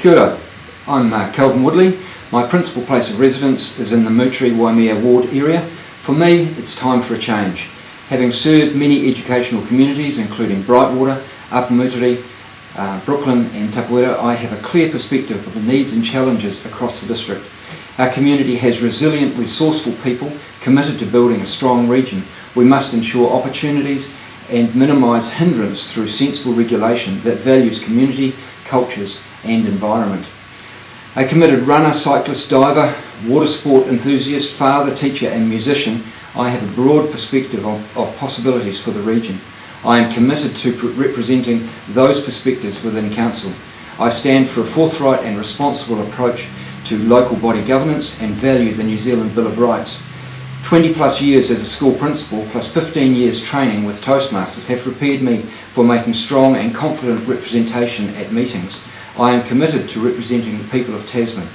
Kia ora. I'm uh, Kelvin Woodley. My principal place of residence is in the Moutere Waimea ward area. For me, it's time for a change. Having served many educational communities, including Brightwater, Upper Moutere, uh, Brooklyn and Tapawera, I have a clear perspective of the needs and challenges across the district. Our community has resilient, resourceful people committed to building a strong region. We must ensure opportunities and minimise hindrance through sensible regulation that values community, cultures and environment. A committed runner, cyclist, diver, water sport enthusiast, father, teacher and musician, I have a broad perspective of, of possibilities for the region. I am committed to representing those perspectives within Council. I stand for a forthright and responsible approach to local body governance and value the New Zealand Bill of Rights. 20 plus years as a school principal plus 15 years training with Toastmasters have prepared me for making strong and confident representation at meetings. I am committed to representing the people of Tasman.